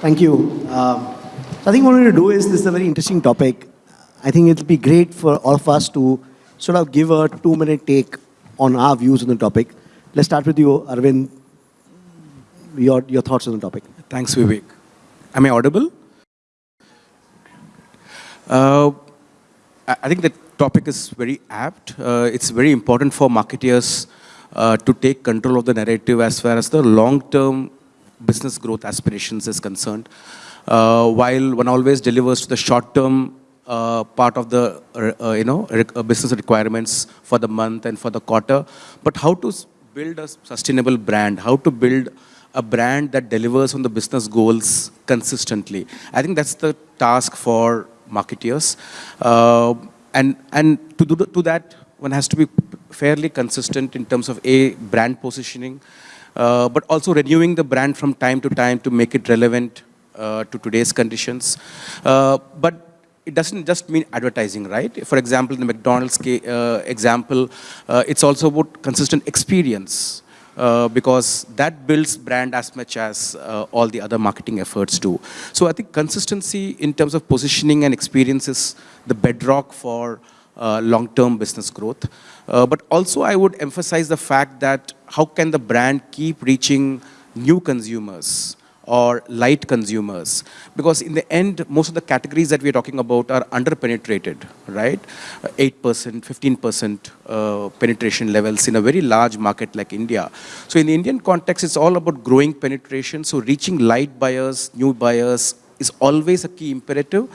Thank you. Um, I think what we're going to do is, this is a very interesting topic. I think it'll be great for all of us to sort of give a two-minute take on our views on the topic. Let's start with you, Arvind. Your, your thoughts on the topic. Thanks, Vivek. Am I audible? Uh, I I think the topic is very apt. Uh, it's very important for marketeers uh, to take control of the narrative as far as the long-term business growth aspirations is concerned. Uh, while one always delivers to the short-term uh, part of the uh, you know re uh, business requirements for the month and for the quarter, but how to build a sustainable brand, how to build a brand that delivers on the business goals consistently. I think that's the task for marketeers. Uh, and and to, do the, to that, one has to be fairly consistent in terms of A, brand positioning, uh, but also renewing the brand from time to time to make it relevant uh, to today's conditions. Uh, but it doesn't just mean advertising, right? For example, the McDonald's uh, example, uh, it's also about consistent experience. Uh, because that builds brand as much as uh, all the other marketing efforts do. So I think consistency in terms of positioning and experience is the bedrock for long-term business growth. Uh, but also I would emphasize the fact that how can the brand keep reaching new consumers or light consumers. Because in the end, most of the categories that we're talking about are under-penetrated, right? 8%, 15% uh, penetration levels in a very large market like India. So in the Indian context, it's all about growing penetration. So reaching light buyers, new buyers is always a key imperative.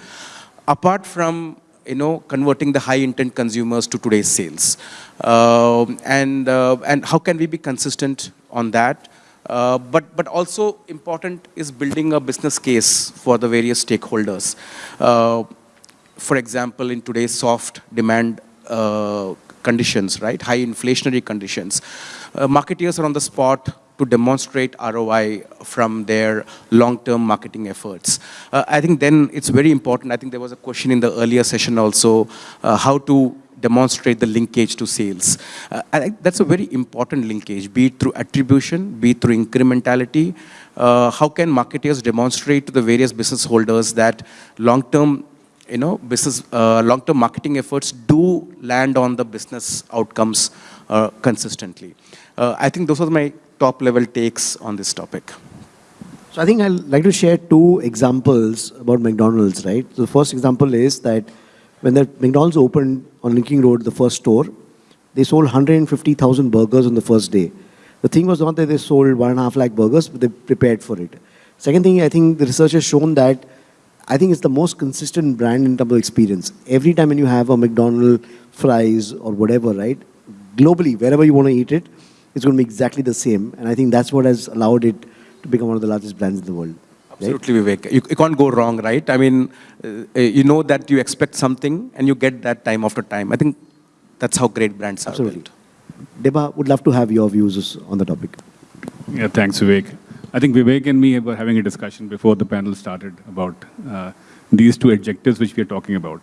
Apart from you know, converting the high intent consumers to today's sales. Uh, and, uh, and how can we be consistent on that? Uh, but, but also important is building a business case for the various stakeholders. Uh, for example, in today's soft demand uh, conditions, right, high inflationary conditions, uh, marketeers are on the spot to demonstrate ROI from their long-term marketing efforts. Uh, I think then it's very important, I think there was a question in the earlier session also, uh, how to demonstrate the linkage to sales. Uh, I think that's a very important linkage, be it through attribution, be it through incrementality. Uh, how can marketers demonstrate to the various business holders that long-term you know, business, uh, long-term marketing efforts do land on the business outcomes uh, consistently. Uh, I think those are my top-level takes on this topic. So I think I'd like to share two examples about McDonald's, right? So the first example is that when the McDonald's opened on Linking Road, the first store, they sold 150,000 burgers on the first day. The thing was not that they sold one and a half lakh burgers, but they prepared for it. Second thing, I think the research has shown that I think it's the most consistent brand in terms of experience. Every time when you have a McDonald's fries or whatever, right? Globally, wherever you want to eat it, it's going to be exactly the same. And I think that's what has allowed it to become one of the largest brands in the world. Absolutely, Vivek. You, you, can't go wrong, right? I mean, uh, you know that you expect something and you get that time after time. I think that's how great brands Absolutely. are built. Deba, would love to have your views on the topic. Yeah, thanks, Vivek. I think Vivek and me were having a discussion before the panel started about uh, these two adjectives which we are talking about.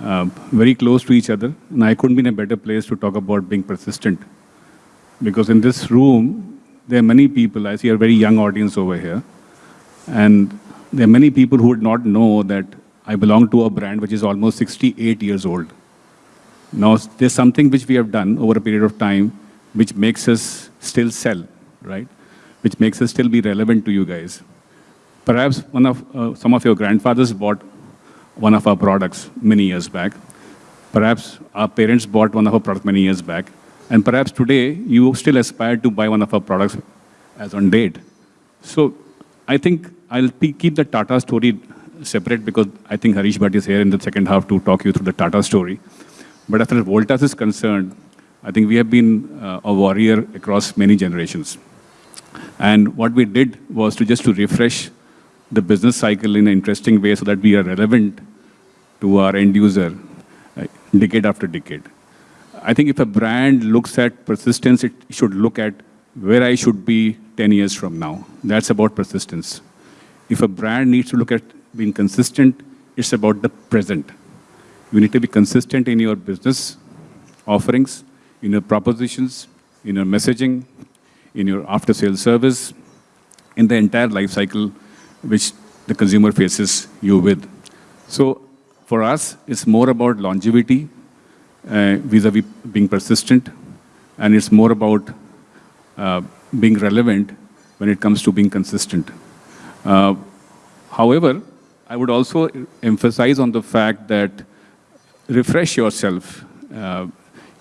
Uh, very close to each other, and I couldn't be in a better place to talk about being persistent. Because in this room, there are many people, I see a very young audience over here, and there are many people who would not know that I belong to a brand which is almost 68 years old. Now, there's something which we have done over a period of time which makes us still sell, right? Which makes us still be relevant to you guys. Perhaps one of, uh, some of your grandfathers bought one of our products many years back. Perhaps our parents bought one of our products many years back. And perhaps today, you still aspire to buy one of our products as on date. So I think I'll keep the Tata story separate because I think Harish Bhat is here in the second half to talk you through the Tata story. But as far as Voltas is concerned, I think we have been uh, a warrior across many generations. And what we did was to just to refresh the business cycle in an interesting way so that we are relevant to our end user uh, decade after decade. I think if a brand looks at persistence, it should look at where I should be 10 years from now. That's about persistence. If a brand needs to look at being consistent, it's about the present. You need to be consistent in your business offerings, in your propositions, in your messaging, in your after-sales service, in the entire life cycle which the consumer faces you with. So for us, it's more about longevity uh, vis-a-vis being persistent, and it's more about uh, being relevant when it comes to being consistent. Uh, however, I would also emphasize on the fact that refresh yourself. Uh,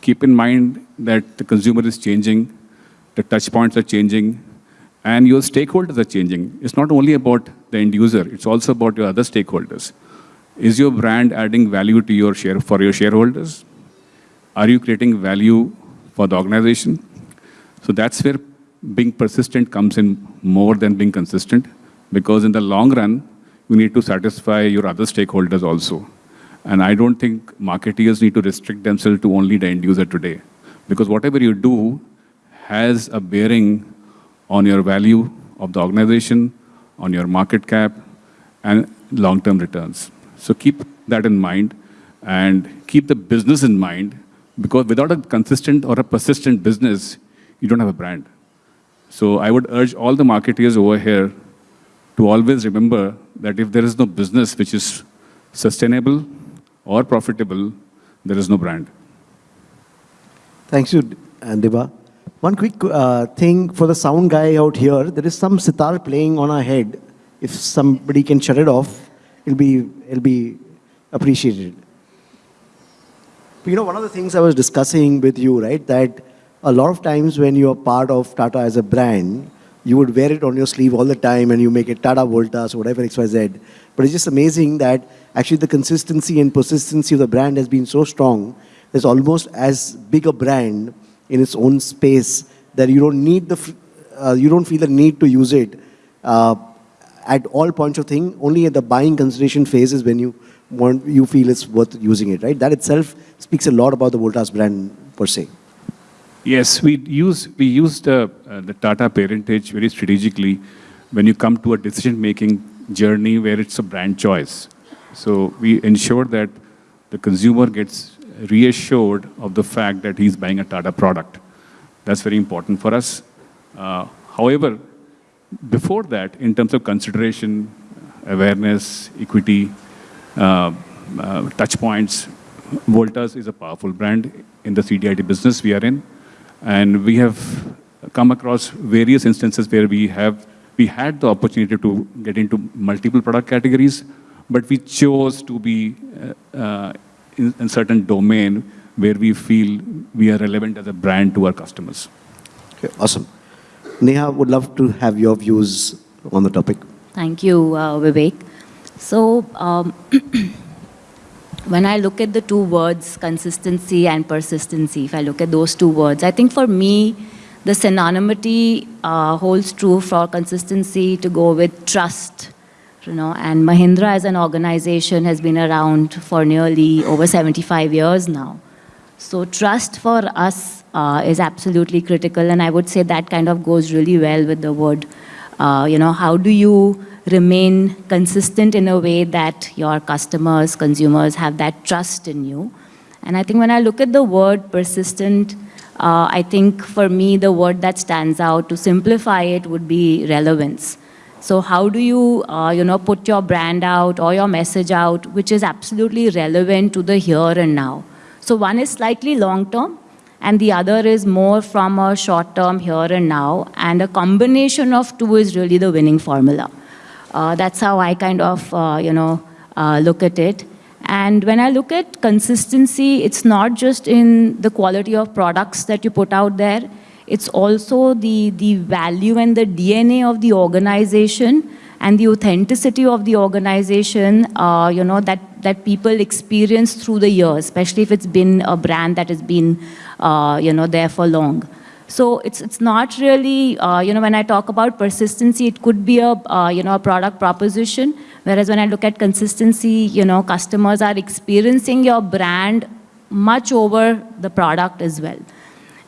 keep in mind that the consumer is changing, the touch points are changing, and your stakeholders are changing. It's not only about the end user, it's also about your other stakeholders. Is your brand adding value to your share for your shareholders? Are you creating value for the organization? So that's where being persistent comes in more than being consistent, because in the long run, you need to satisfy your other stakeholders also. And I don't think marketeers need to restrict themselves to only the end user today, because whatever you do has a bearing on your value of the organization, on your market cap, and long-term returns. So keep that in mind and keep the business in mind because without a consistent or a persistent business, you don't have a brand. So I would urge all the marketeers over here to always remember that if there is no business which is sustainable or profitable, there is no brand. Thanks you, Andiba. One quick uh, thing for the sound guy out here, there is some sitar playing on our head. If somebody can shut it off, it'll be, it'll be appreciated. You know, one of the things I was discussing with you, right, that a lot of times when you're part of Tata as a brand, you would wear it on your sleeve all the time and you make it Tata Voltas or whatever XYZ. But it's just amazing that actually the consistency and persistency of the brand has been so strong. There's almost as big a brand in its own space that you don't need the, uh, you don't feel the need to use it uh, at all points of thing. Only at the buying consideration phase is when you want, you feel it's worth using it, right? That itself speaks a lot about the Voltas brand per se. Yes, we use we use the, uh, the Tata parentage very strategically when you come to a decision-making journey where it's a brand choice. So we ensure that the consumer gets reassured of the fact that he's buying a Tata product. That's very important for us. Uh, however, before that, in terms of consideration, awareness, equity, uh, uh, touch points, Voltas is a powerful brand in the CDID business we are in. And we have come across various instances where we have we had the opportunity to get into multiple product categories, but we chose to be uh, uh, in, in certain domain where we feel we are relevant as a brand to our customers. Okay, awesome. Neha would love to have your views on the topic. Thank you, uh, Vivek. So, um, when I look at the two words, consistency and persistency, if I look at those two words, I think for me, the synonymity uh, holds true for consistency to go with trust. You know, and Mahindra as an organization has been around for nearly over 75 years now. So trust for us uh, is absolutely critical, and I would say that kind of goes really well with the word. Uh, you know, how do you remain consistent in a way that your customers, consumers have that trust in you. And I think when I look at the word persistent, uh, I think for me the word that stands out to simplify it would be relevance. So how do you, uh, you know, put your brand out or your message out, which is absolutely relevant to the here and now. So one is slightly long term, and the other is more from a short term here and now, and a combination of two is really the winning formula. Uh, that's how I kind of, uh, you know, uh, look at it. And when I look at consistency, it's not just in the quality of products that you put out there, it's also the, the value and the DNA of the organization and the authenticity of the organization, uh, you know, that, that people experience through the years, especially if it's been a brand that has been, uh, you know, there for long. So it's, it's not really, uh, you know, when I talk about persistency, it could be a, uh, you know, a product proposition. Whereas when I look at consistency, you know, customers are experiencing your brand much over the product as well.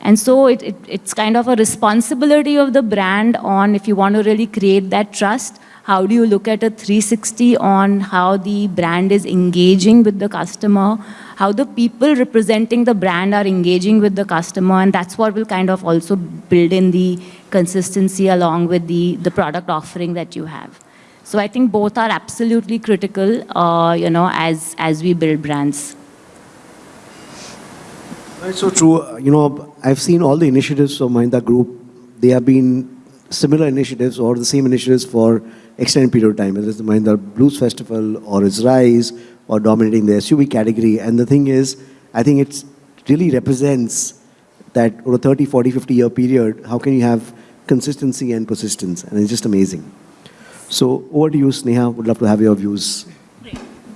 And so it, it, it's kind of a responsibility of the brand on if you want to really create that trust, how do you look at a 360 on how the brand is engaging with the customer, how the people representing the brand are engaging with the customer, and that's what will kind of also build in the consistency along with the, the product offering that you have. So I think both are absolutely critical, uh, you know, as, as we build brands. It's so true. You know, I've seen all the initiatives of Mahindra Group. They have been similar initiatives or the same initiatives for extended period of time, whether it's the Mahindra Blues Festival or it's Rise or dominating the SUV category. And the thing is, I think it really represents that over a 30, 40, 50 year period, how can you have consistency and persistence? And it's just amazing. So over to you, Sneha. Would love to have your views.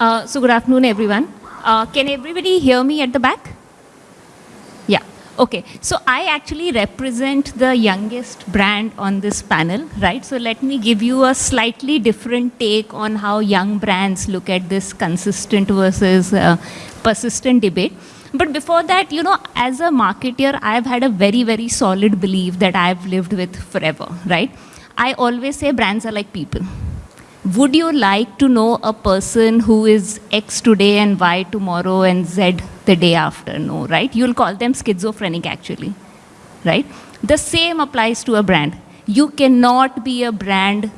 Uh, so good afternoon, everyone. Uh, can everybody hear me at the back? Okay. So I actually represent the youngest brand on this panel, right? So let me give you a slightly different take on how young brands look at this consistent versus uh, persistent debate. But before that, you know, as a marketer, I've had a very, very solid belief that I've lived with forever, right? I always say brands are like people. Would you like to know a person who is X today and Y tomorrow and Z the day after? No, right? You'll call them schizophrenic actually, right? The same applies to a brand. You cannot be a brand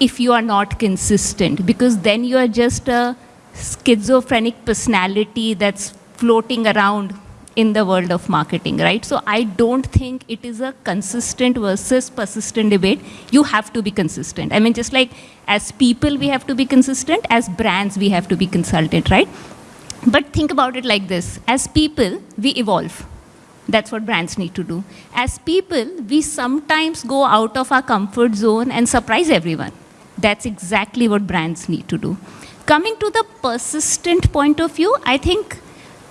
if you are not consistent because then you are just a schizophrenic personality that's floating around in the world of marketing, right? So I don't think it is a consistent versus persistent debate. You have to be consistent. I mean, just like as people, we have to be consistent, as brands, we have to be consultant, right? But think about it like this. As people, we evolve. That's what brands need to do. As people, we sometimes go out of our comfort zone and surprise everyone. That's exactly what brands need to do. Coming to the persistent point of view, I think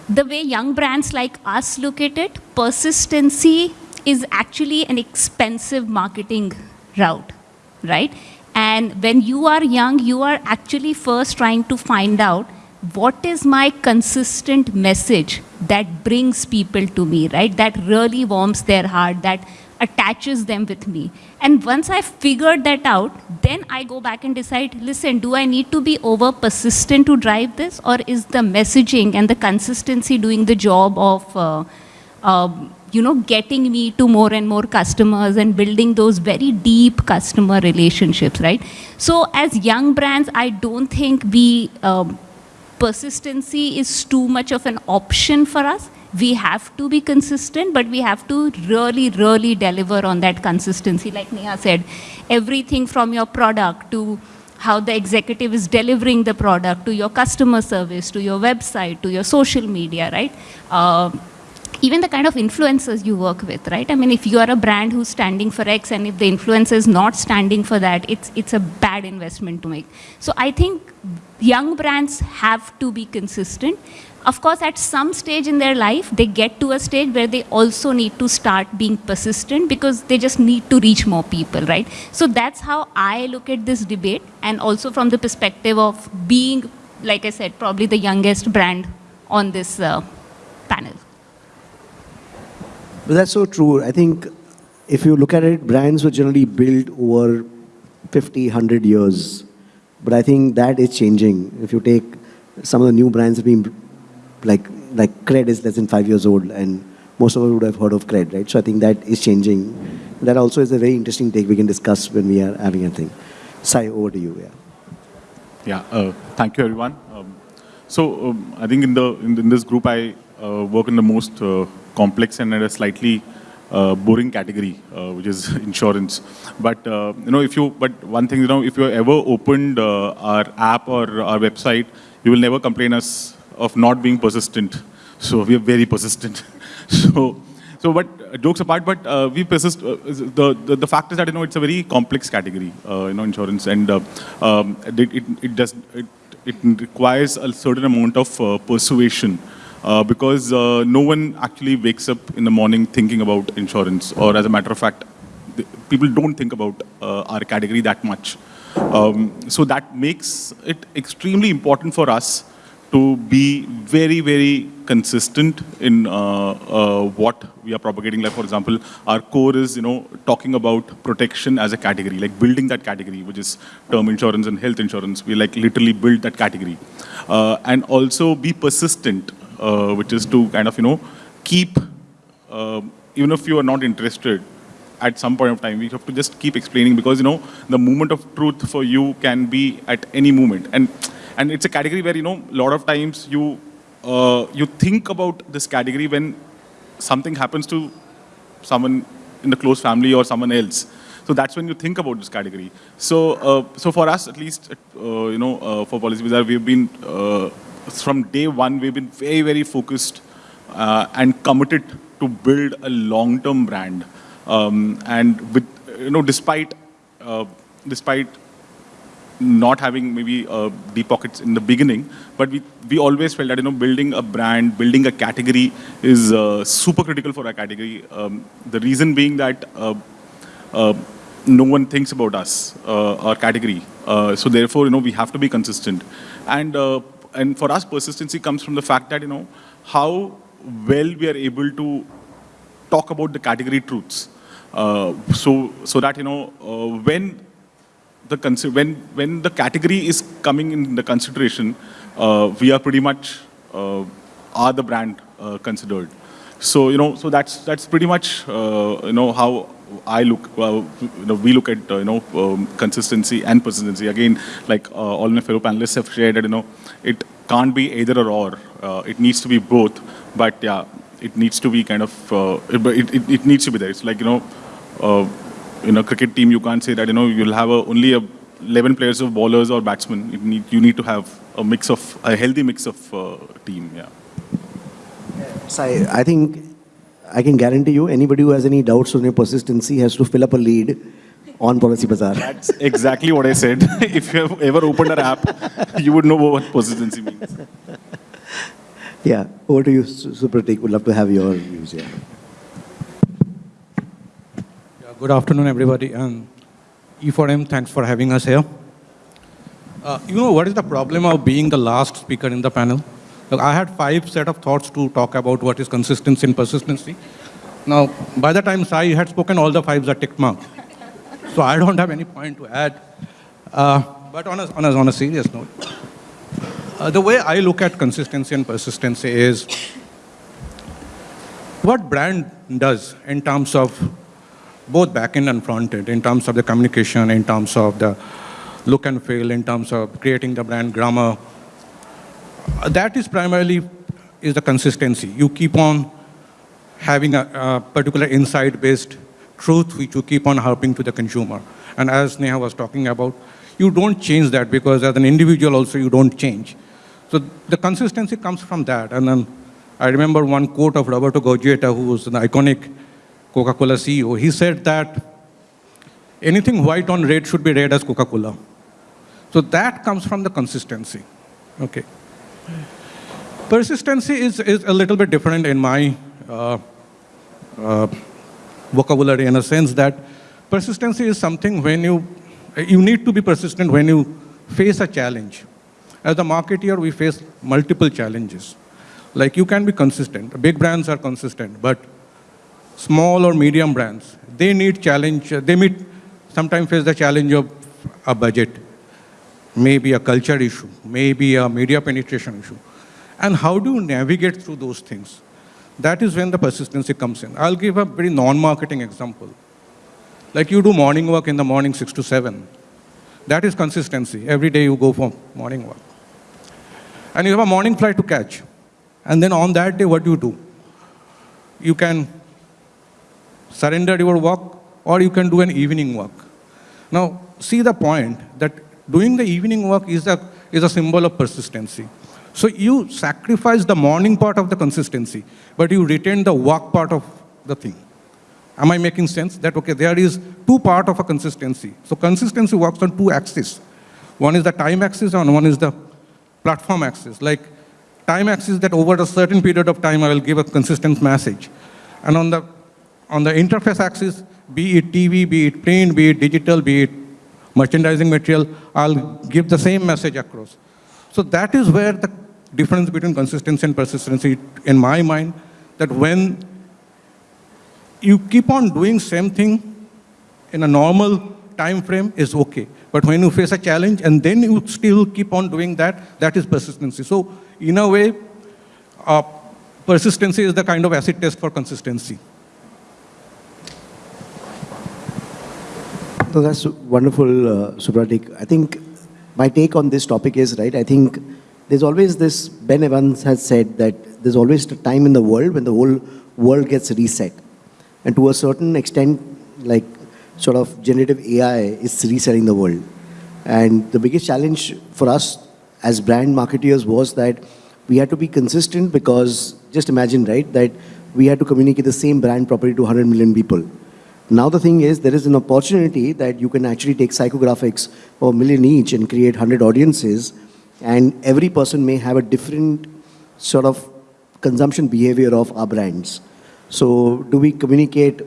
the way young brands like us look at it, persistency is actually an expensive marketing route, right? And when you are young, you are actually first trying to find out what is my consistent message that brings people to me, right? That really warms their heart, that attaches them with me. And once I've figured that out, then I go back and decide, listen, do I need to be over persistent to drive this? Or is the messaging and the consistency doing the job of, uh, uh, you know, getting me to more and more customers and building those very deep customer relationships, right? So as young brands, I don't think we, um, persistency is too much of an option for us we have to be consistent, but we have to really, really deliver on that consistency. Like Neha said, everything from your product to how the executive is delivering the product, to your customer service, to your website, to your social media, right? Uh, even the kind of influencers you work with, right? I mean, if you are a brand who's standing for X and if the influencer is not standing for that, it's, it's a bad investment to make. So I think young brands have to be consistent. Of course, at some stage in their life, they get to a stage where they also need to start being persistent because they just need to reach more people, right? So that's how I look at this debate and also from the perspective of being, like I said, probably the youngest brand on this uh, panel. But that's so true. I think if you look at it, brands were generally built over 50, 100 years. But I think that is changing. If you take some of the new brands have been like like Cred is less than five years old, and most of us would have heard of Cred, right? So I think that is changing. That also is a very interesting take we can discuss when we are having a thing. Sai, over to you. Yeah. Yeah. Uh, thank you, everyone. Um, so um, I think in the in, in this group, I uh, work in the most uh, complex and at a slightly uh, boring category, uh, which is insurance. But uh, you know, if you but one thing, you know, if you ever opened uh, our app or our website, you will never complain us of not being persistent. So we are very persistent. so, so but uh, jokes apart, but uh, we persist. The, the the fact is that you know it's a very complex category, you know, insurance, and um, it, it it does it it requires a certain amount of persuasion. Uh, because uh, no one actually wakes up in the morning thinking about insurance, or as a matter of fact, people don't think about uh, our category that much. Um, so that makes it extremely important for us to be very, very consistent in uh, uh, what we are propagating. Like, for example, our core is, you know, talking about protection as a category, like building that category, which is term insurance and health insurance. We like literally build that category. Uh, and also be persistent, uh, which is to kind of, you know, keep, uh, even if you are not interested, at some point of time. We have to just keep explaining because, you know, the moment of truth for you can be at any moment. And, and it's a category where, you know, a lot of times you, uh, you think about this category when something happens to someone in the close family or someone else. So that's when you think about this category. So, uh, so for us, at least, uh, you know, uh, for Policybazaar, we've been, uh, from day one, we've been very, very focused uh, and committed to build a long-term brand. Um, and with, you know, despite, uh, despite not having maybe uh, deep pockets in the beginning, but we, we always felt that, you know, building a brand, building a category is uh, super critical for our category. Um, the reason being that uh, uh, no one thinks about us, uh, our category. Uh, so therefore, you know, we have to be consistent. And, uh, and for us, persistency comes from the fact that, you know, how well we are able to talk about the category truths. Uh, so, so that, you know, uh, when the when when the category is coming in the consideration, uh, we are pretty much uh, are the brand uh, considered. So you know, so that's that's pretty much uh, you know how I look. You know, we look at you know um, consistency and persistency. Again, like all my fellow panelists have shared, you know, it can't be either or or. Uh, it needs to be both. But yeah, it needs to be kind of uh, it, it, it, needs to be there. It's like you know. Uh, in a cricket team, you can't say that you know you'll have a, only a 11 players of bowlers or batsmen. You need, you need to have a mix of a healthy mix of uh, team. Yeah. So I, I think I can guarantee you, anybody who has any doubts on your persistency has to fill up a lead on Policybazaar. That's exactly what I said. if you have ever opened an app, you would know what persistency means. Yeah, over to you, Su- Supratik. Would love to have your views. Yeah. Yeah, Good afternoon, everybody. And E4M, thanks for having us here. Uh, you know, what is the problem of being the last speaker in the panel? Look, I had five set of thoughts to talk about what is consistency and persistency. Now, by the time Sai had spoken, all the fives are tick marked. So I don't have any point to add. Uh, but on a, on a, on a serious note, uh, the way I look at consistency and persistency is what brand does in terms of both back-end and front-end, in terms of the communication, in terms of the look and feel, in terms of creating the brand grammar. Uh, That is primarily is the consistency. You keep on having a, a particular insight-based truth which you keep on helping to the consumer. And as Neha was talking about, you don't change that because as an individual also you don't change. So the consistency comes from that. And then I remember one quote of Roberto Goizueta, who was an iconic Coca-Cola CEO. He said that anything white on red should be read as Coca-Cola. So that comes from the consistency. Okay. Persistency is, is a little bit different in my uh, uh, vocabulary in a sense that persistency is something when you, you need to be persistent when you face a challenge. As a marketeer, we face multiple challenges. Like you can be consistent. Big brands are consistent, but small or medium brands, they need challenge. They meet, sometimes face the challenge of a budget, maybe a culture issue, maybe a media penetration issue. And how do you navigate through those things? That is when the persistency comes in. I'll give a very non-marketing example. Like you do morning work in the morning, 6 to 7. That is consistency. Every day you go for morning work. And you have a morning flight to catch. And then on that day, what do you do? You can surrender your work or you can do an evening work. Now, see the point that doing the evening work is a, is a symbol of persistency. So you sacrifice the morning part of the consistency, but you retain the work part of the thing. Am I making sense? That, okay, there is two part of a consistency. So consistency works on two axes. One is the time axis and one is the platform axis. Like time axis that over a certain period of time I will give a consistent message. And on the, on the interface axis, be it TV, be it print, be it digital, be it merchandising material, I'll give the same message across. So that is where the difference between consistency and persistency, in my mind, that when you keep on doing same thing in a normal time frame is okay. But when you face a challenge and then you still keep on doing that, that is persistency. So in a way, uh, persistency is the kind of acid test for consistency. No, that's wonderful, uh, Supratik. I think my take on this topic is, right, I think there's always this, Ben Evans has said that there's always a time in the world when the whole world gets reset. And to a certain extent, like sort of generative AI is resetting the world. And the biggest challenge for us as brand marketeers was that we had to be consistent because just imagine, right, that we had to communicate the same brand property to 100 million people. Now the thing is, there is an opportunity that you can actually take psychographics a million each and create 100 audiences, and every person may have a different sort of consumption behavior of our brands. So do we communicate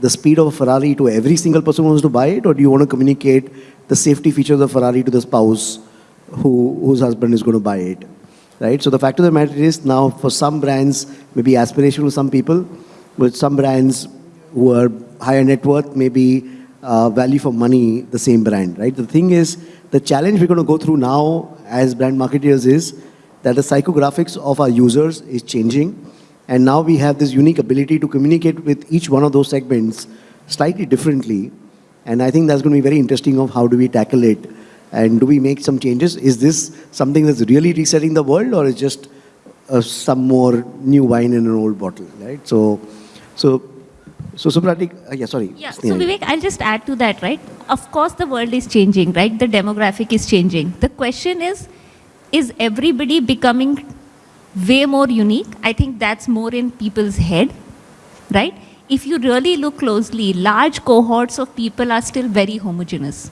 the speed of a Ferrari to every single person who wants to buy it, or do you want to communicate the safety features of Ferrari to the spouse who, whose husband is going to buy it? Right? So the fact of the matter is now for some brands, maybe aspirational to some people, but some brands who are higher net worth, maybe uh, value for money, the same brand, right? The thing is, the challenge we're going to go through now as brand marketers is that the psychographics of our users is changing. And now we have this unique ability to communicate with each one of those segments slightly differently. And I think that's going to be very interesting of how do we tackle it and do we make some changes? Is this something that's really resetting the world or is just uh, some more new wine in an old bottle, right? So, so, so Supratik, uh, yeah, sorry. Yeah, so Vivek, I'll just add to that, right? Of course, the world is changing, right? The demographic is changing. The question is, is everybody becoming way more unique? I think that's more in people's head, right? If you really look closely, large cohorts of people are still very homogeneous,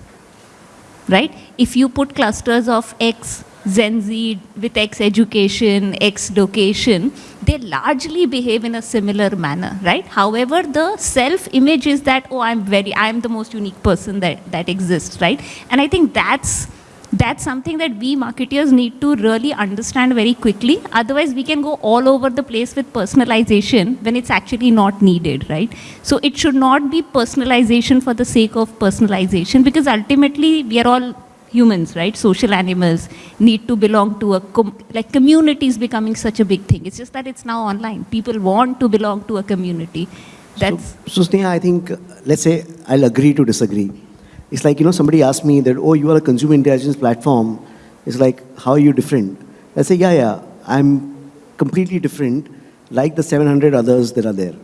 right? If you put clusters of X, Gen Z with X education, X location, they largely behave in a similar manner, right? However, the self-image is that, oh, I'm very, I'm the most unique person that, that exists, right? And I think that's, that's something that we marketeers need to really understand very quickly. Otherwise, we can go all over the place with personalization when it's actually not needed, right? So it should not be personalization for the sake of personalization because ultimately we are all humans, right? Social animals need to belong to a, com- like community is becoming such a big thing. It's just that it's now online. People want to belong to a community. That's, So, so Sneha, I think, let's say I'll agree to disagree. It's like, you know, somebody asked me that, oh, you are a consumer intelligence platform. It's like, how are you different? I say, yeah, yeah, I'm completely different, like the 700 others that are there.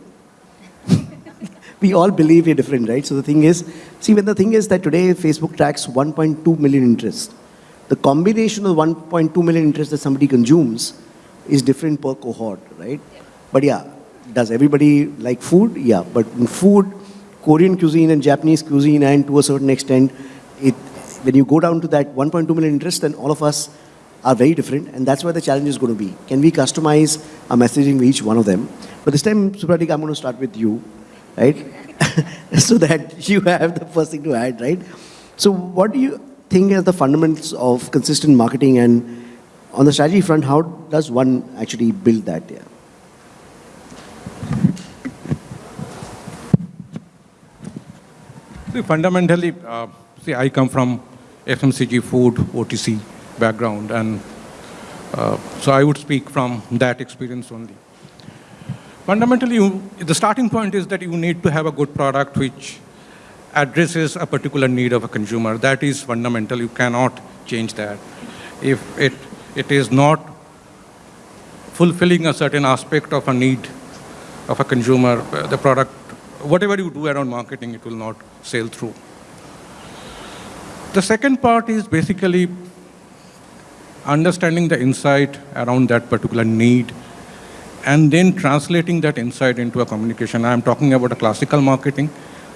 We all believe we're different, right? So the thing is, see, when the thing is that today Facebook tracks 1.2 million interests, the combination of 1.2 million interests that somebody consumes is different per cohort, right? But yeah, does everybody like food? Yeah, but in food, Korean cuisine and Japanese cuisine, and to a certain extent, it when you go down to that 1.2 million interests, then all of us are very different, and that's where the challenge is going to be. Can we customize our messaging for each one of them? But this time, Supratik, I'm going to start with you, right? so that you have the first thing to add, right? So what do you think are the fundamentals of consistent marketing and on the strategy front, how does one actually build that? Yeah. See, fundamentally, uh, see, I come from FMCG food, OTC background, and uh, so I would speak from that experience only. Fundamentally, you, the starting point is that you need to have a good product which addresses a particular need of a consumer. That is fundamental. You cannot change that. If it, it is not fulfilling a certain aspect of a need of a consumer, uh, the product, whatever you do around marketing, it will not sail through. The second part is basically understanding the insight around that particular need and then translating that insight into a communication. I'm talking about a classical marketing,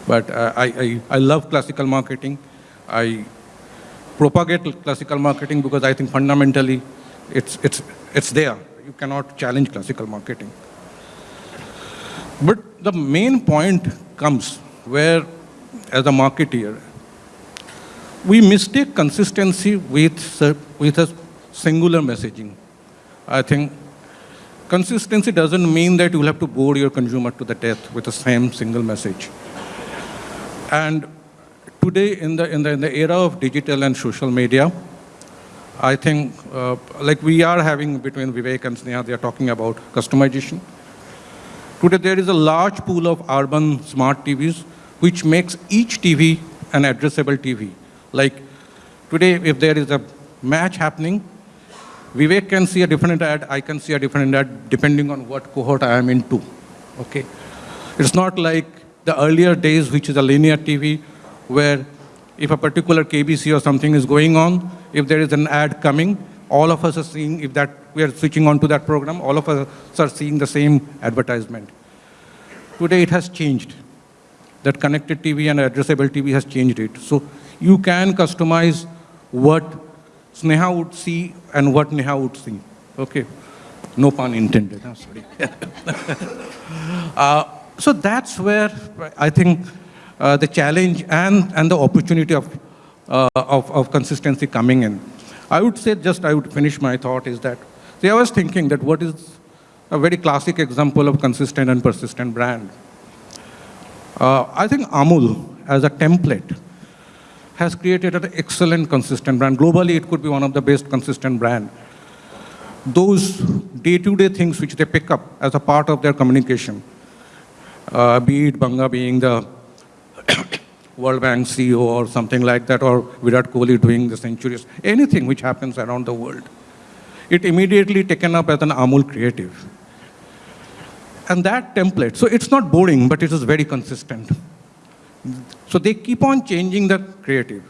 but uh, I, I, I love classical marketing. I propagate classical marketing because I think fundamentally it's, it's, it's there. You cannot challenge classical marketing. But the main point comes where, as a marketeer, we mistake consistency with, with a singular messaging. I think consistency doesn't mean that you will have to bore your consumer to the death with the same single message. And today, in the, in the, in the era of digital and social media, I think, uh, like we are having between Vivek and Sneha, they are talking about customization. Today, there is a large pool of urban smart TVs, which makes each TV an addressable TV. Like today, if there is a match happening, Vivek can see a different ad, I can see a different ad, depending on what cohort I am into. Okay? It's not like the earlier days, which is a linear TV, where if a particular KBC or something is going on, if there is an ad coming, all of us are seeing, if that we are switching on to that program, all of us are seeing the same advertisement. Today it has changed. That connected TV and addressable TV has changed it. So you can customize what Sneha would see and what Neha would see. Okay. No pun intended. Sorry. uh, so that's where I think uh, the challenge and, and the opportunity of, uh, of, of consistency coming in. I would say, just I would finish my thought is that, see, I was thinking that what is a very classic example of consistent and persistent brand. Uh, I think Amul, as a template, has created an excellent consistent brand. Globally, it could be one of the best consistent brand. Those day-to-day -day things which they pick up as a part of their communication, uh, be it Banga being the World Bank CEO or something like that, or Virat Kohli doing the centuries, anything which happens around the world. It immediately taken up as an Amul creative. And that template, so it's not boring, but it is very consistent. So they keep on changing the creative.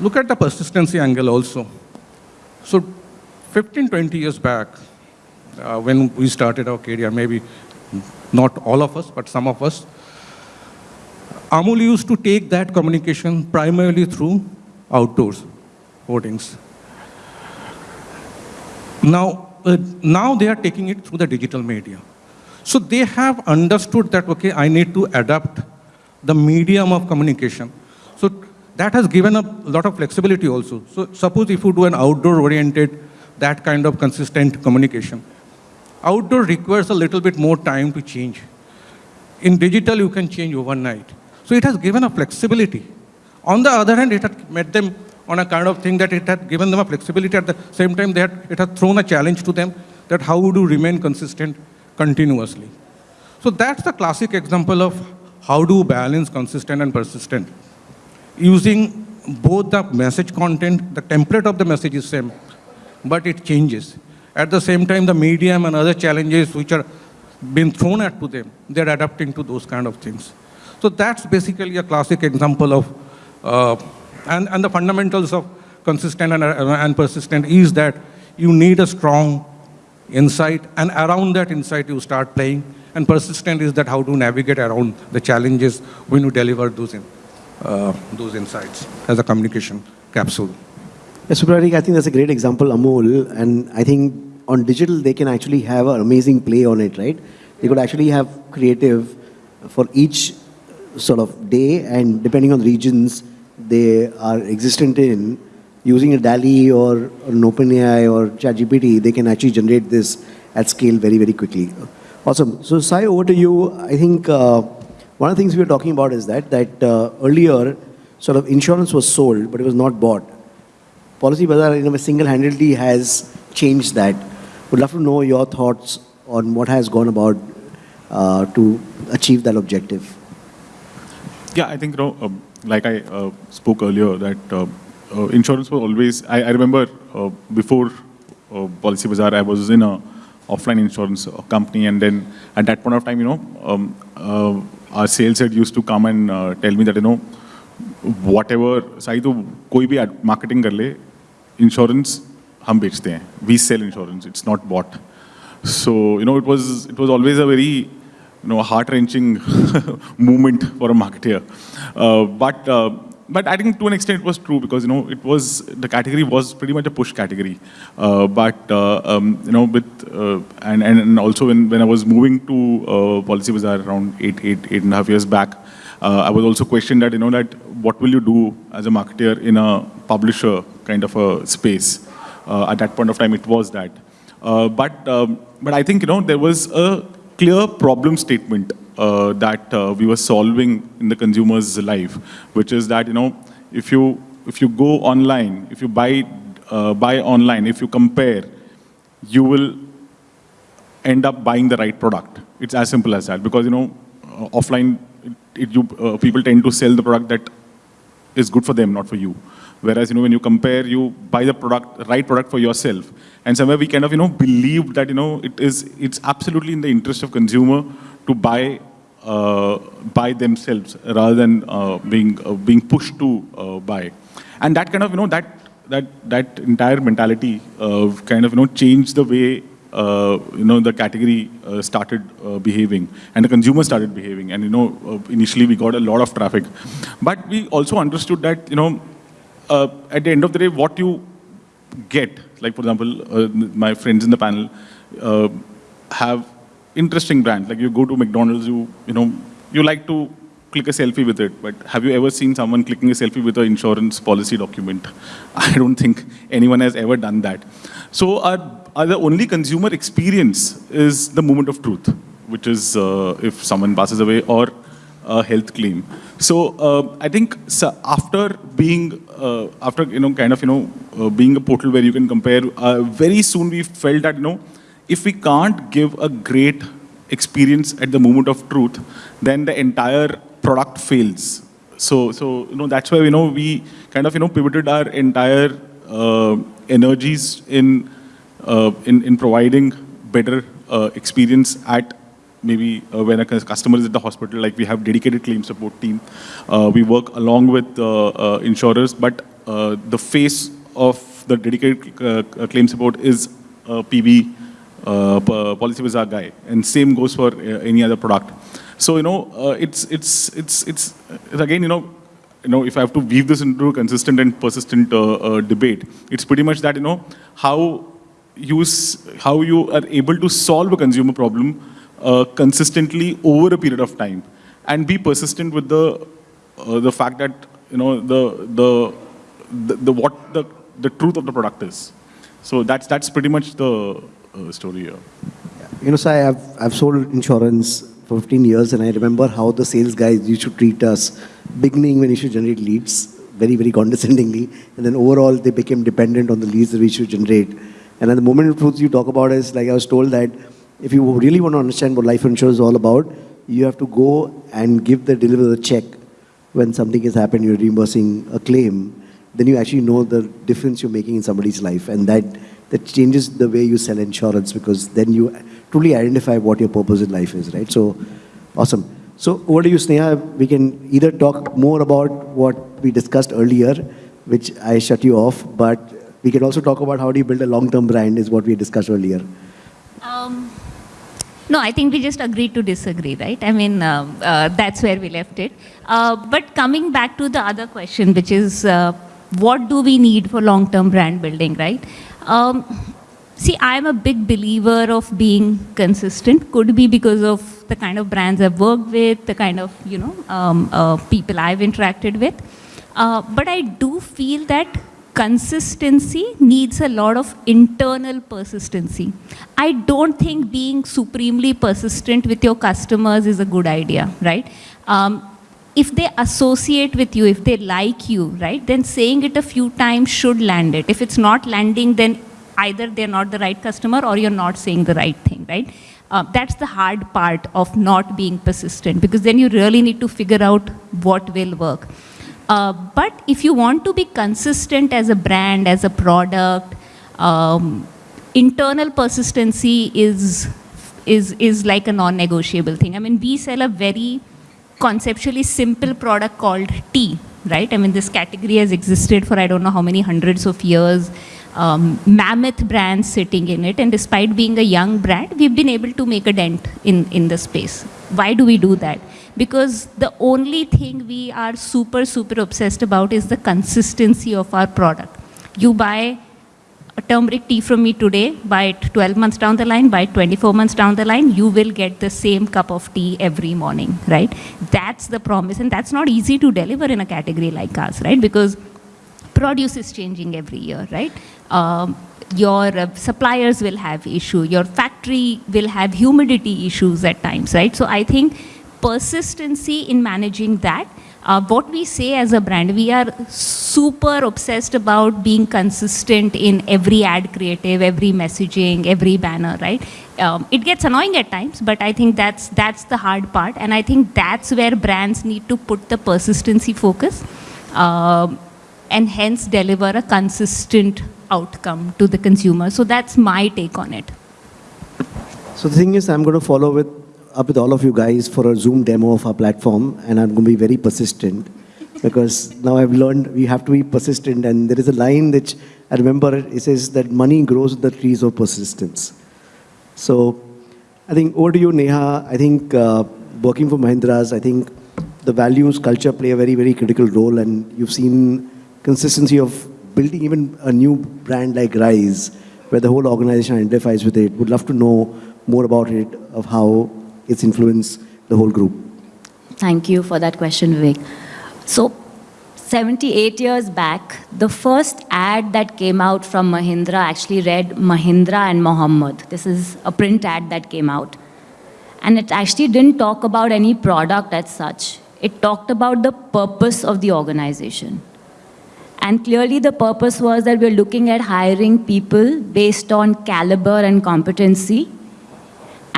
Look at the persistency angle also. So 15, 20 years back, uh, when we started our career, maybe not all of us, but some of us, Amul used to take that communication primarily through outdoors hoardings. Now, uh, now they are taking it through the digital media. So they have understood that, okay, I need to adapt the medium of communication. So that has given a lot of flexibility also. So suppose if you do an outdoor-oriented, that kind of consistent communication. Outdoor requires a little bit more time to change. In digital, you can change overnight. So it has given a flexibility. On the other hand, it had met them on a kind of thing that it had given them a flexibility. At the same time, they had, it had thrown a challenge to them that how would you remain consistent continuously. So that's the classic example of how do you balance consistent and persistent. Using both the message content, the template of the message is same, but it changes. At the same time, the medium and other challenges which are being thrown at to them, they're adapting to those kind of things. So that's basically a classic example of, uh, and, and the fundamentals of consistent and, uh, and persistent is that you need a strong insight, and around that insight you start playing, and persistent is that how to navigate around the challenges when you deliver those, in, uh, those insights as a communication capsule. Yes, I think that's a great example, Amul, and I think on digital they can actually have an amazing play on it, right? They could actually have creative for each sort of day and depending on the regions they are existent in, using a DALL-E or, or an OpenAI or ChatGPT, they can actually generate this at scale very, very quickly. Awesome. So Sai, over to you. I think uh, one of the things we were talking about is that, that uh, earlier sort of insurance was sold, but it was not bought. Policybazaar in a single-handedly has changed that. Would love to know your thoughts on what has gone about uh, to achieve that objective. Yeah, I think, you know, uh, like I uh, spoke earlier, that uh, uh insurance was always, I, I remember before uh, Policybazaar, I was in a offline insurance company, and then at that point of time, you know, um, our sales head used to come and tell me that, you know, whatever, Sai तो कोई भी marketing कर ले, insurance हम बेचते हैं. We sell insurance, it's not bought. So, you know, it was, it was always a very you know, heart-wrenching movement for a marketer. Uh, but, uh, but I think to an extent it was true because, you know, it was, the category was pretty much a push category. Uh, but, uh, um, you know, with, uh, and, and also when, when I was moving to uh, Policybazaar around eight, eight, eight and a half years back, I was also questioned that, you know, that what will you do as a marketer in a publisher kind of a space? at that point of time, it was that. but, um, but I think, you know, there was a clear problem statement uh, that uh, we were solving in the consumer's life, which is that, you know, if you, if you go online, if you buy, uh, buy online, if you compare, you will end up buying the right product. It's as simple as that because, you know, uh, offline, it, you, uh, people tend to sell the product that is good for them, not for you. Whereas, you know, when you compare, you buy the product, right product for yourself. And somewhere we kind of, you know, believe that, you know, it is, it's absolutely in the interest of consumer to buy, uh, buy themselves rather than uh, being, uh, being pushed to buy. And that kind of, you know, that, that, that entire mentality kind of, you know, changed the way uh, you know, the category uh, started uh, behaving and the consumer started behaving. And, you know, initially we got a lot of traffic. But we also understood that, you know, at the end of the day, what you get, like for example, my friends in the panel have interesting brand. Like you go to McDonald's, you, you know, you like to click a selfie with it, but have you ever seen someone clicking a selfie with an insurance policy document? I don't think anyone has ever done that. So our, our the only consumer experience is the moment of truth, which is uh, if someone passes away or a health claim. So uh, I think so after being, uh, after you know, kind of you know, uh, being a portal where you can compare, uh, very soon we felt that you know, if we can't give a great experience at the moment of truth, then the entire product fails. So, so you know, that's why you know we kind of you know pivoted our entire uh, energies in, uh, in, in providing better uh, experience at maybe uh, when a customer is at the hospital, like we have dedicated claim support team. Uh, we work along with uh, insurers, but the face of the dedicated claim support is PB, uh, Policybazaar guy. And same goes for any other product. So, you know, it's, it's, it's, it's, again, you know, you know, if I have to weave this into a consistent and persistent uh, uh, debate, it's pretty much that, you know, how you, how you are able to solve a consumer problem uh, consistently over a period of time and be persistent with the, uh, the fact that, you know, the, the, the, the, what the, the truth of the product is. So that's, that's pretty much the uh, story here. You know, so I have, I've sold insurance for 15 years and I remember how the sales guys used to treat us beginning when you should generate leads very, very condescendingly. And then overall, they became dependent on the leads that we should generate. And at the moment of truth you talk about is, like I was told that if you really want to understand what life insurance is all about, you have to go and give the deliver the check when something has happened, you're reimbursing a claim, then you actually know the difference you're making in somebody's life. And that, that changes the way you sell insurance because then you truly identify what your purpose in life is, right? So, awesome. So over to you, Sneha. We can either talk more about what we discussed earlier, which I shut you off, but we can also talk about how do you build a long-term brand is what we discussed earlier. Um, no, I think we just agreed to disagree, right? I mean, uh, uh, that's where we left it. Uh, but coming back to the other question, which is uh, what do we need for long-term brand building, right? Um, See, I'm a big believer of being consistent. Could be because of the kind of brands I've worked with, the kind of, you know, um, uh, people I've interacted with. Uh, but I do feel that consistency needs a lot of internal persistency. I don't think being supremely persistent with your customers is a good idea, right? Um, if they associate with you, if they like you, right, then saying it a few times should land it. If it's not landing, then either they're not the right customer or you're not saying the right thing, right? Uh, that's the hard part of not being persistent because then you really need to figure out what will work. Uh, but if you want to be consistent as a brand, as a product, um, internal persistency is, is, is like a non-negotiable thing. I mean, we sell a very conceptually simple product called tea, right? I mean, this category has existed for I don't know how many hundreds of years um, mammoth brands sitting in it. And despite being a young brand, we've been able to make a dent in, in the space. Why do we do that? Because the only thing we are super, super obsessed about is the consistency of our product. You buy turmeric tea from me today, it 12 months down the line, it 24 months down the line, you will get the same cup of tea every morning, right? That's the promise. And that's not easy to deliver in a category like ours, right? Because produce is changing every year, right? Um, your uh, suppliers will have issue, your factory will have humidity issues at times, right? So I think persistency in managing that, uh, what we say as a brand, we are super obsessed about being consistent in every ad creative, every messaging, every banner, right? um, it gets annoying at times, but I think that's, that's the hard part. And I think that's where brands need to put the persistency focus um, and hence deliver a consistent outcome to the consumer. So that's my take on it. So the thing is, I'm going to follow with, up with all of you guys for a Zoom demo of our platform, and I'm going to be very persistent because now I've learned we have to be persistent. And there is a line which I remember, it says that money grows with the trees of persistence. So I think over to you, Neha. I think uh, working for Mahindras, I think the values, culture play a very, very critical role, and you've seen consistency of building even a new brand like Rise, where the whole organization identifies with it. Would love to know more about it, of how it's influenced the whole group. Thank you for that question, Vivek. So, 78 years back, the first ad that came out from Mahindra actually read Mahindra and Mohammed. This is a print ad that came out. And it actually didn't talk about any product as such. It talked about the purpose of the organization. And clearly the purpose was that we're looking at hiring people based on caliber and competency.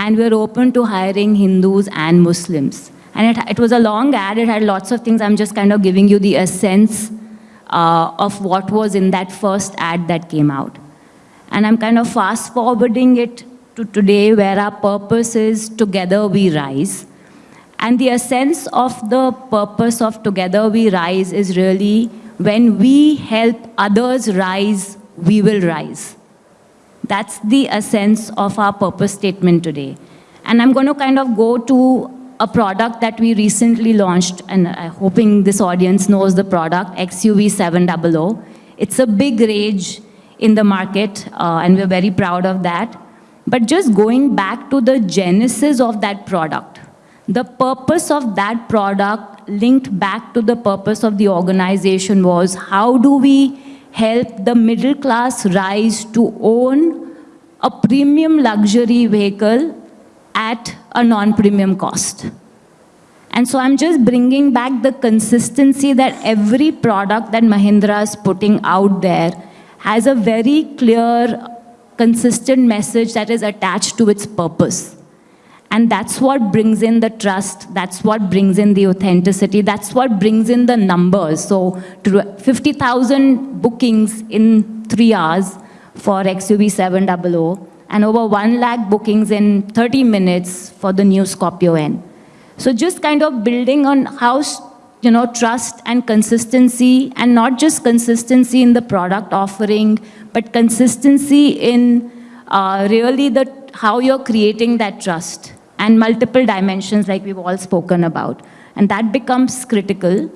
And we're open to hiring Hindus and Muslims. And it, it was a long ad, it had lots of things. I'm just kind of giving you the essence uh, of what was in that first ad that came out. And I'm kind of fast forwarding it to today where our purpose is together we rise. And the essence of the purpose of together we rise is really when we help others rise, we will rise. That's the essence of our purpose statement today. And I'm going to kind of go to a product that we recently launched, and I'm hoping this audience knows the product, XUV 700. It's a big rage in the market, uh, and we're very proud of that. But just going back to the genesis of that product, the purpose of that product linked back to the purpose of the organization was how do we help the middle class rise to own a premium luxury vehicle at a non-premium cost. And so I'm just bringing back the consistency that every product that Mahindra is putting out there has a very clear, consistent message that is attached to its purpose. And that's what brings in the trust, that's what brings in the authenticity, that's what brings in the numbers. So 50,000 bookings in three hours for XUV 700 and over 1 lakh bookings in 30 minutes for the new Scorpio N. So just kind of building on how, you know, trust and consistency, and not just consistency in the product offering, but consistency in uh, really the, how you're creating that trust and multiple dimensions like we've all spoken about. And that becomes critical.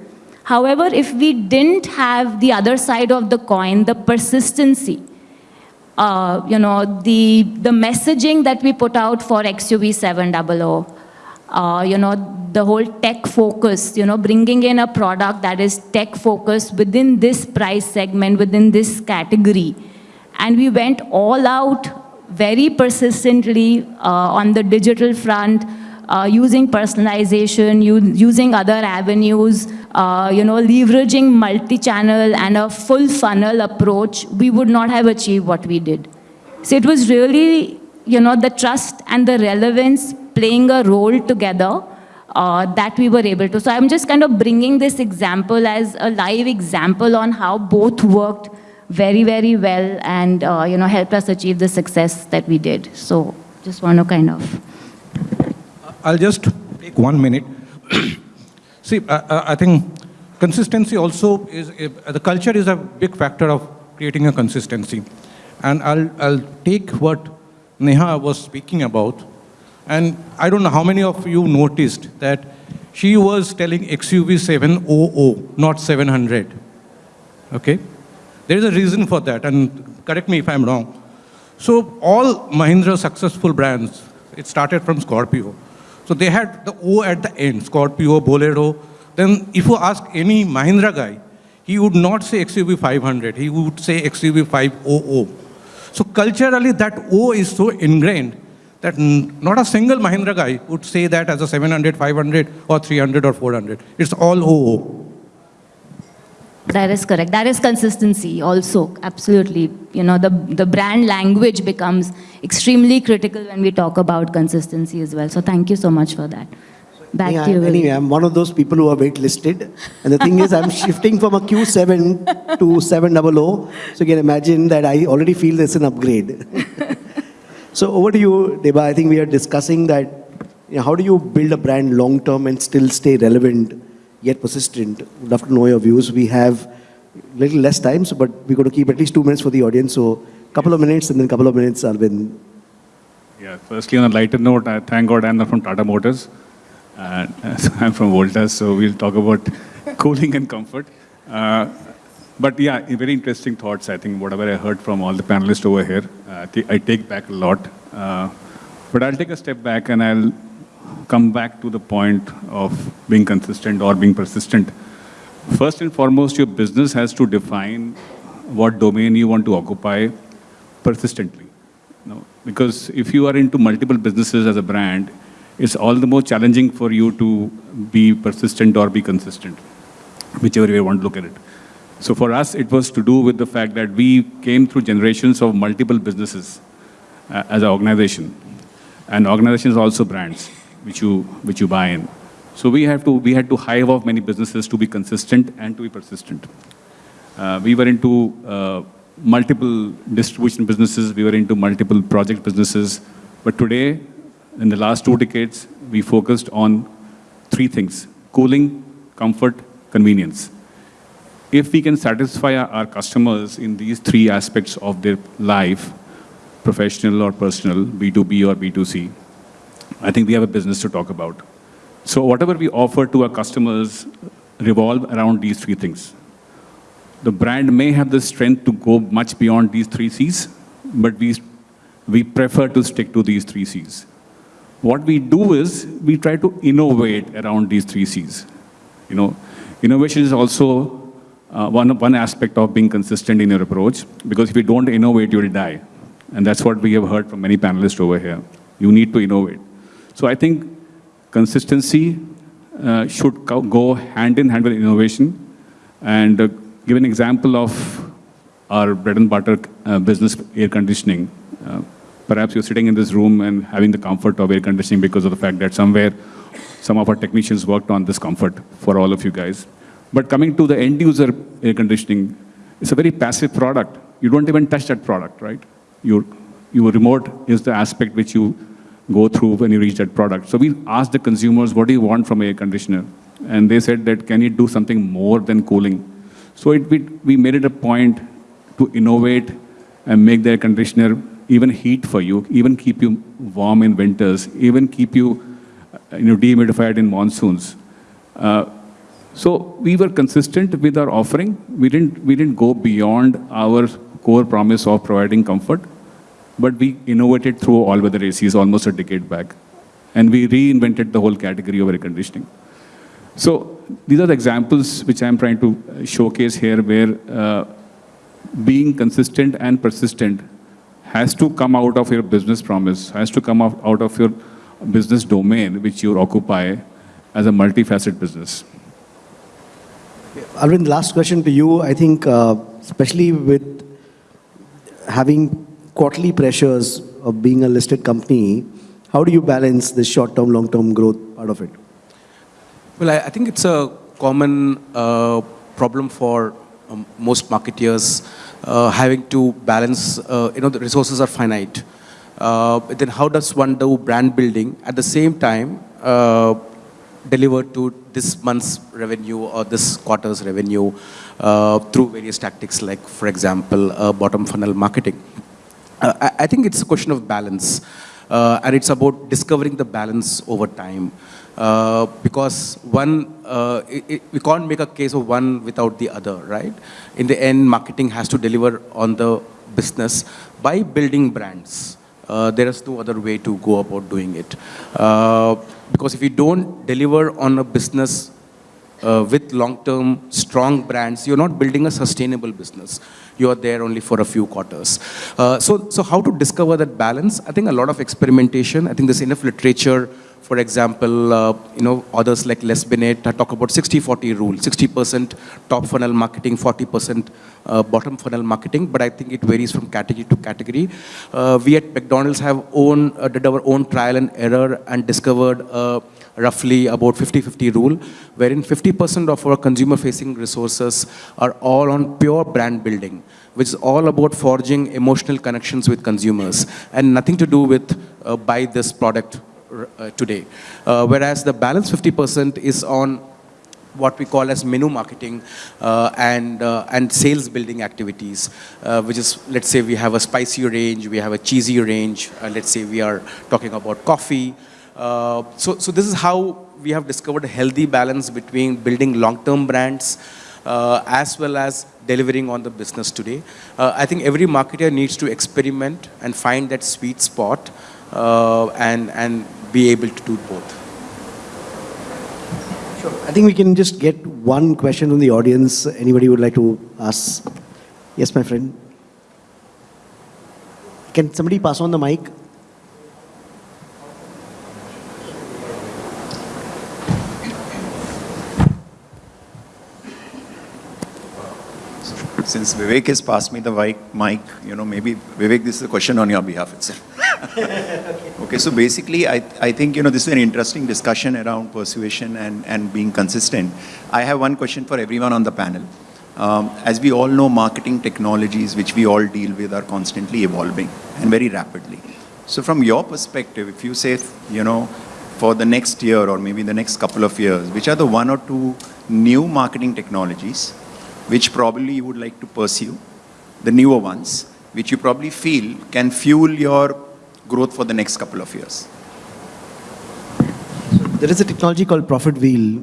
However, if we didn't have the other side of the coin, the persistency, uh, you know, the, the messaging that we put out for XUV 700, uh, you know, the whole tech focus, you know, bringing in a product that is tech focused within this price segment, within this category. And we went all out very persistently uh, on the digital front, uh, using personalization, using other avenues, uh, you know, leveraging multi-channel and a full funnel approach, we would not have achieved what we did. So it was really, you know, the trust and the relevance playing a role together uh, that we were able to. So I'm just kind of bringing this example as a live example on how both worked very, very well and, uh, you know, helped us achieve the success that we did. So just want to kind of. I'll just take one minute. See, uh, I think consistency also is, the culture is a big factor of creating a consistency. And I'll, I'll take what Neha was speaking about and I don't know how many of you noticed that she was telling XUV 700, not 700. Okay? There is a reason for that, and correct me if I'm wrong. So all Mahindra successful brands, it started from Scorpio. So they had the O at the end, Scorpio, Bolero. Then if you ask any Mahindra guy, he would not say XUV 500, he would say XUV 500. So culturally that O is so ingrained that not a single Mahindra guy would say that as a 700, 500, or 300, or 400. It's all OO. That is correct. That is consistency also, absolutely. You know, the, the brand language becomes extremely critical when we talk about consistency as well. So thank you so much for that. Back Yeah, to you. anyway, I'm one of those people who are waitlisted. And the thing is, I'm shifting from a Q7 to 700. So you can imagine that I already feel there's an upgrade. so over to you, Deba. I think we are discussing that you know, how do you build a brand long term and still stay relevant yet persistent? Would love to know your views. We have little less time, so, but we're going to keep at least two minutes for the audience. So a couple of minutes and then a couple of minutes, Arvind. Yeah, firstly, on a lighter note, I thank God I'm not from Tata Motors. Uh, I'm from Voltas, so we'll talk about cooling and comfort. Uh, but yeah, very interesting thoughts, I think, whatever I heard from all the panelists over here. Uh, I I take back a lot. Uh, but I'll take a step back and I'll come back to the point of being consistent or being persistent. First and foremost, your business has to define what domain you want to occupy persistently. No, because if you are into multiple businesses as a brand, it's all the more challenging for you to be persistent or be consistent, whichever way you want to look at it. So for us, it was to do with the fact that we came through generations of multiple businesses uh, as an organization. And organizations also brands, which you, which you buy in. So we, have to, we had to hive off many businesses to be consistent and to be persistent. Uh, we were into uh, multiple distribution businesses, we were into multiple project businesses. But today, in the last two decades, we focused on three things cooling, comfort, convenience. If we can satisfy our, our customers in these three aspects of their life, professional or personal, B2B or B2C, I think we have a business to talk about. So whatever we offer to our customers revolve around these three things. The brand may have the strength to go much beyond these three C's, but we, we prefer to stick to these three C's. What we do is we try to innovate around these three C's. You know, innovation is also uh, one, one aspect of being consistent in your approach, because if you don't innovate, you will die. And that's what we have heard from many panelists over here. You need to innovate. So I think consistency uh, should go hand in hand with innovation. And uh, give an example of our bread and butter uh, business, air conditioning. Uh, perhaps you're sitting in this room and having the comfort of air conditioning because of the fact that somewhere some of our technicians worked on this comfort for all of you guys. But coming to the end user air conditioning, it's a very passive product. You don't even touch that product, right? Your, your remote is the aspect which you go through when you reach that product. So we asked the consumers, what do you want from air conditioner? And they said that, can it do something more than cooling? So it, we, we made it a point to innovate and make the air conditioner even heat for you, even keep you warm in winters, even keep you, uh, you know, dehumidified in monsoons. Uh, so we were consistent with our offering. We didn't, we didn't go beyond our core promise of providing comfort, but we innovated through all weather ACs almost a decade back. And we reinvented the whole category of air conditioning. So these are the examples which I'm trying to showcase here where uh, being consistent and persistent has to come out of your business promise, has to come out out of your business domain which you occupy as a multifaceted business. Arvind, last question to you. I think, uh, especially with having quarterly pressures of being a listed company, how do you balance this short-term, long-term growth part of it? Well, I, think it's a common uh, problem for um, most marketeers uh, having to balance, uh, you know, the resources are finite. Then how does one do brand building at the same time deliver to this month's revenue or this quarter's revenue through various tactics like, for example, bottom funnel marketing? Uh, I, I think it's a question of balance. Uh, and it's about discovering the balance over time. Uh, because one, uh, it, it- we can't make a case of one without the other, right? In the end, marketing has to deliver on the business by building brands. Uh, there is no other way to go about doing it. Uh, because if you don't deliver on a business uh, with long-term strong brands, you're not building a sustainable business. You are there only for a few quarters. Uh, so, so how to discover that balance? I think a lot of experimentation. I think there's enough literature for example, uh, you know, others like Les Binet talk about 60-40 rule, 60% top funnel marketing, 40% uh, bottom funnel marketing, but I think it varies from category to category. Uh, we at McDonald's have own, uh, did our own trial and error and discovered uh, roughly about 50-50 rule, wherein 50% of our consumer-facing resources are all on pure brand building, which is all about forging emotional connections with consumers and nothing to do with uh, buy this product uh, today. Uh, whereas the balance 50% is on what we call as menu marketing uh, and, uh, and sales building activities, uh, which is, let's say we have a spicy range, we have a cheesy range, uh, let's say we are talking about coffee. Uh, so, so this is how we have discovered a healthy balance between building long-term brands uh, as well as delivering on the business today. Uh, I think every marketer needs to experiment and find that sweet spot and, and be able to do both. Sure. I think we can just get one question from the audience. Anybody would like to ask? Yes, my friend. Can somebody pass on the mic? Since Vivek has passed me the mic, you know, maybe Vivek, this is a question on your behalf itself. okay, so basically, I, I think, you know, this is an interesting discussion around persuasion and, and being consistent. I have one question for everyone on the panel. Um, as we all know, marketing technologies, which we all deal with, are constantly evolving and very rapidly. So from your perspective, if you say, you know, for the next year or maybe the next couple of years, which are the one or two new marketing technologies which probably you would like to pursue, the newer ones, which you probably feel can fuel your growth for the next couple of years? There is a technology called Profit Wheel.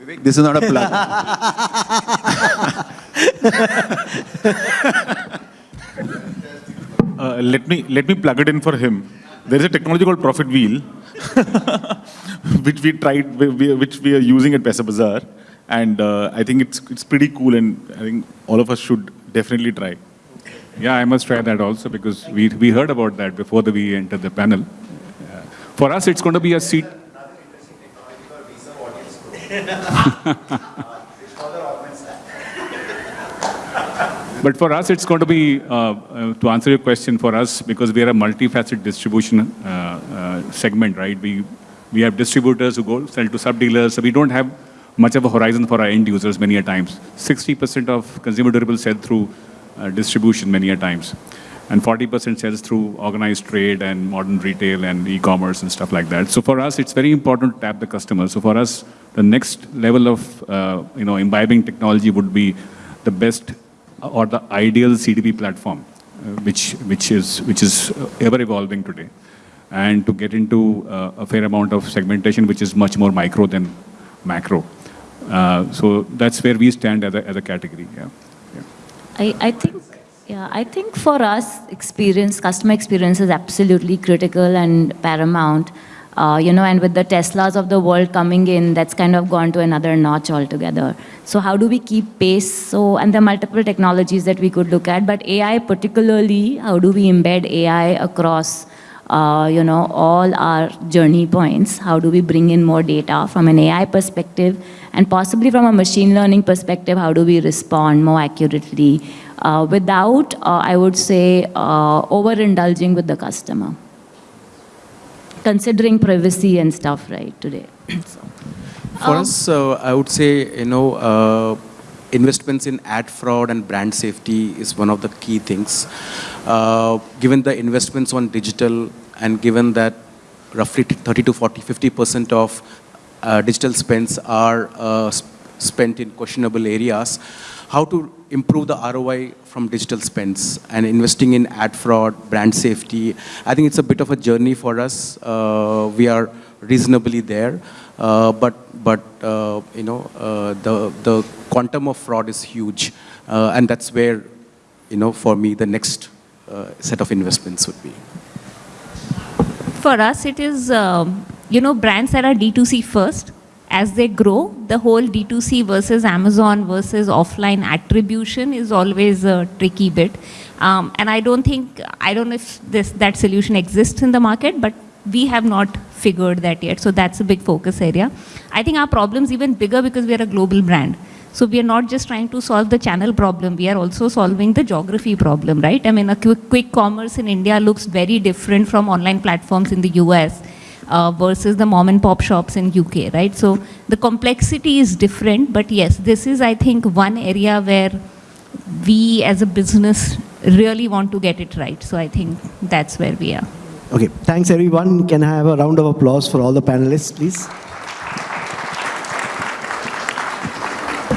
Vivek, this is not a plug. uh, let me let me plug it in for him. There is a technology called Profit Wheel, which we tried, which we are using at Paisabazaar, and uh, I think it's it's pretty cool, and I think all of us should definitely try. Yeah, I must try that also because we, we heard about that before the, we entered the panel. For us, it's going to be a seat. but for us, it's going to be, uh, uh, to answer your question, for us, because we are a multifaceted distribution uh, uh, segment, right? We, we have distributors who go sell to sub-dealers, so we don't have much of a horizon for our end users many a times. 60% of consumer durables sell through uh, distribution many a times. And 40% sells through organized trade and modern retail and e-commerce and stuff like that. So for us, it's very important to tap the customer. So for us, the next level of uh, you know imbibing technology would be the best or the ideal CDP platform, uh, which which is which is ever evolving today, and to get into uh, a fair amount of segmentation, which is much more micro than macro. Uh, so that's where we stand as a, as a category. Yeah. yeah. I, I think, yeah, I think for us, experience, customer experience is absolutely critical and paramount. Uh, you know, and with the Teslas of the world coming in, that's kind of gone to another notch altogether. So how do we keep pace? So, and there are multiple technologies that we could look at, but AI particularly, how do we embed AI across uh, you know, all our journey points. How do we bring in more data from an AI perspective and possibly from a machine learning perspective, how do we respond more accurately uh, without, uh, I would say, uh, overindulging with the customer. Considering privacy and stuff, right, today. so, For um, us, uh, I would say, you know, uh, investments in ad fraud and brand safety is one of the key things. Uh, given the investments on digital and given that roughly 30 to 40, 50% of uh, digital spends are uh, spent in questionable areas, how to improve the ROI from digital spends and investing in ad fraud, brand safety. I think it's a bit of a journey for us. Uh, we are reasonably there, uh, but but uh, you know uh, the the quantum of fraud is huge, and that's where you know for me the next set of investments would be. For us, it is um, you know brands that are D2C first as they grow, the whole D2C versus Amazon versus offline attribution is always a tricky bit. Um, and I don't think, I don't know if this, that solution exists in the market, but we have not figured that yet. So that's a big focus area. I think our problem is even bigger because we are a global brand. So we are not just trying to solve the channel problem, we are also solving the geography problem, right? I mean, a quick, quick commerce in India looks very different from online platforms in the US uh, versus the mom and pop shops in UK, right? So the complexity is different, but yes, this is, I think, one area where we as a business really want to get it right. So I think that's where we are. Okay, thanks everyone. Can I have a round of applause for all the panelists, please?